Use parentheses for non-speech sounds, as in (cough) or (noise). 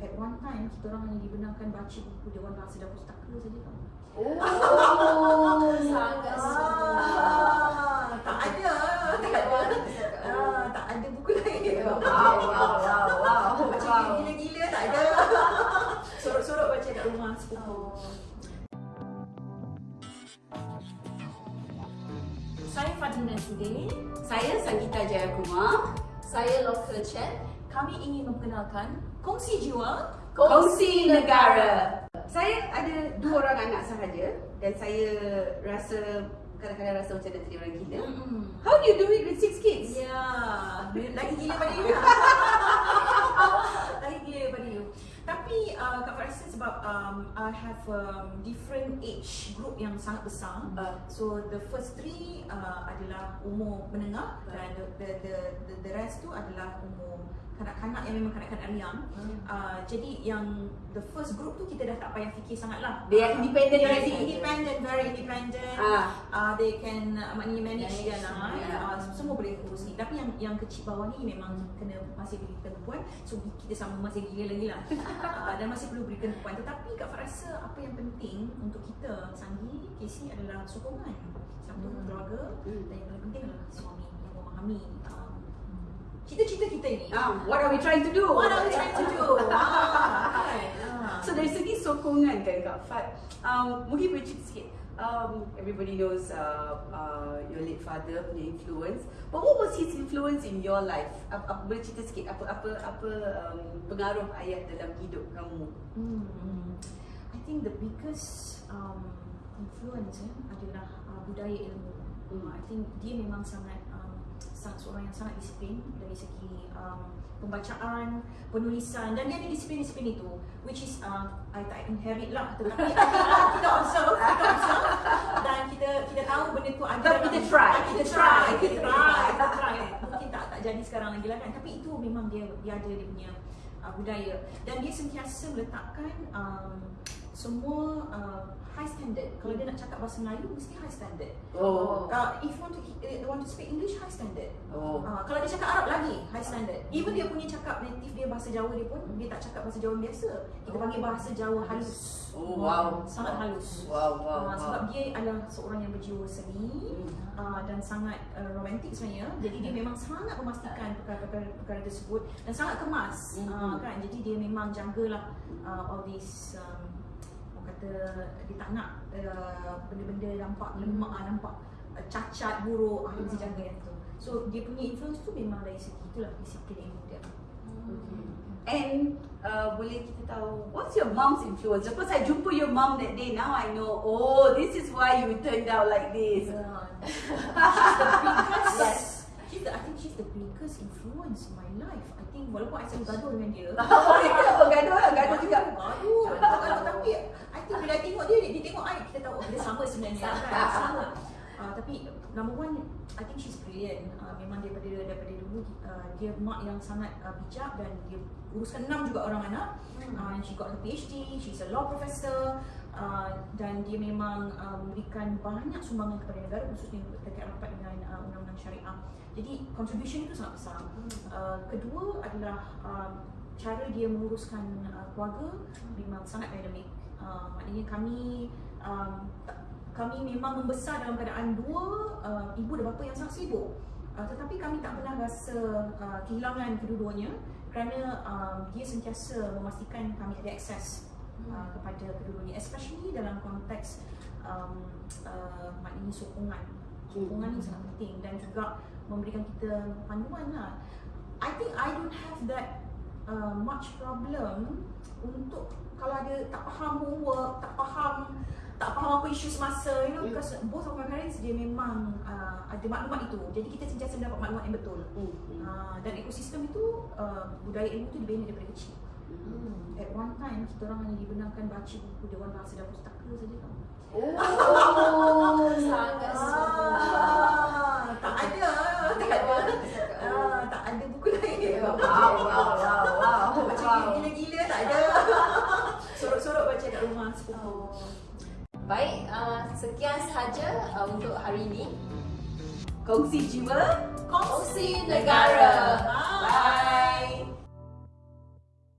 At one time, kita orang hanya dibenarkan baca buku Dewan Bahasa dan Pustaka saja tau. Oh, (laughs) sangat Ah, tak ada. Tak ada. (laughs) Ah, tak ada buku lain. Wow, wow, wow, wow. Baca wow. gila-gila tak ada. (laughs) Sorok-sorok baca kat rumah sepupu. Saya Fatimah Sudin. Saya Sanggita Jayakumar. Saya Local Chat. Kami ingin memperkenalkan Kongsi Jiwa Kongsi Negara. Saya ada dua orang anak sahaja dan saya rasa kadang-kadang rasa macam nak jadi orang gila. Hmm. How do you do it with six kids? Ya, lagi gila pada (laughs) you. lagi gila daripada you. Tapi uh, Kak rasa sebab um, I have um, different age group yang sangat besar. Uh. So the first three uh, adalah umur menengah Uh. dan the, the the the the rest tu adalah umur kanak-kanak yang memang kanak-kanak riang. Hmm. Uh, jadi yang the first group tu kita dah tak payah fikir sangat lah. They are independent They are independent, very independent. Ah. uh, they can uh, maknanya manage Manage, dia lah yeah. uh, semua boleh urus ni tapi yang yang kecil bawah ni memang kena masih berikan tumpuan so kita sama masih gila lagi lah (laughs) uh, dan masih perlu berikan tumpuan tetapi Kak Fat rasa apa yang penting untuk kita Sanggi, Casey adalah sokongan satu Hmm. keluarga Hmm. dan yang paling penting adalah suami yang memahami um, cita-cita kita ini Ah, what are we trying to do? what are we trying to do (laughs) Ah? Ah. So dari segi sokongan kan Kak Fat, um, mungkin boleh cerita sikit. Um, everybody knows uh, uh, your late father punya influence. But what was his influence in your life? Apa, apa boleh cerita sikit apa apa apa um, pengaruh ayah dalam hidup kamu? Hmm. I think the biggest um, influence eh, adalah uh, budaya ilmu. Hmm. I think dia memang sangat sangat seorang yang sangat disiplin dari segi um, pembacaan, penulisan dan dia ada disiplin-disiplin itu which is uh, I tak inherit lah tetapi (laughs) kita observe, kita observe dan kita kita tahu benda tu ada Tapi kita try. Kita try, kita try, kita try. Mungkin tak tak jadi sekarang lagi lah kan tapi itu memang dia dia ada dia punya uh, budaya dan dia sentiasa meletakkan um, semua uh, high standard. Kalau dia nak cakap bahasa Melayu mesti high standard. Oh. Uh, if want to uh, want to speak English high standard. Oh. Uh, kalau dia cakap Arab lagi high standard. Even dia punya cakap native dia bahasa Jawa dia pun dia tak cakap bahasa Jawa biasa. Kita panggil bahasa Jawa halus. Oh, wow. Sangat halus. Wow, wow, Uh, wow. sebab dia adalah seorang yang berjiwa seni uh, dan sangat uh, romantik sebenarnya. Jadi dia memang sangat memastikan perkara-perkara perkara tersebut dan sangat kemas uh, Mhm. kan. Jadi dia memang jagalah uh, all this um, kata dia tak nak uh, benda-benda nampak lemak ah, nampak uh, cacat buruk ah, dia mesti jaga yang tu. So dia punya influence tu memang dari segi itulah disiplin ilmu dia. And uh, boleh kita tahu what's your mom's influence? Lepas saya jumpa your mom that day, now I know. Oh, this is why you turned out like this. Uh, (laughs) biggest. Yes. She's the, I think she's the biggest influence in my life. I think walaupun I selalu gaduh dengan dia. (laughs) Oh. Gaduh, gaduh tapi I think bila I tengok dia, dia tengok I, kita tahu oh, dia sama sebenarnya. kan? Sama. Uh, tapi number one, I think she's brilliant. Uh, memang daripada daripada dulu uh, dia mak yang sangat uh, bijak dan dia uruskan enam juga orang anak. Uh, and she got her PhD, she's a law professor. Uh, dan dia memang uh, memberikan banyak sumbangan kepada negara khususnya terkait rapat dengan uh, undang-undang syariah. Jadi contribution itu sangat besar. Uh, kedua adalah um, cara dia menguruskan uh, keluarga memang sangat dinamik. Uh, maknanya kami um, tak- kami memang membesar dalam keadaan dua uh, ibu dan bapa yang sangat sibuk. Uh, tetapi kami tak pernah rasa uh, kehilangan kedua-duanya kerana um, dia sentiasa memastikan kami ada akses uh, kepada kedua-duanya especially dalam konteks um, uh, maknanya sokongan. Sokongan ni sangat penting dan juga memberikan kita panduan lah. I think I don't have that uh, much problem untuk kalau ada tak faham homework, tak faham tak faham apa isu semasa, you know, Hmm. because both of my parents dia memang uh, ada maklumat itu. Jadi kita sentiasa mendapat maklumat yang betul. Hmm, Uh, dan ekosistem itu uh, budaya ilmu itu dibina daripada kecil. hmm. At one time kita orang hanya dibenarkan baca buku Dewan Bahasa dan Pustaka saja tau. Oh, (laughs) sangat Ah, tak ada, tak ada. Ah, tak ada buku lain. Wow, wow, wow, wow. Baca gila-gila tak ada. (laughs) Sorok-sorok baca kat rumah sepupu. Baik, uh, sekian sahaja uh, untuk hari ini. Kongsi jiwa. Kongsi negara. Bye.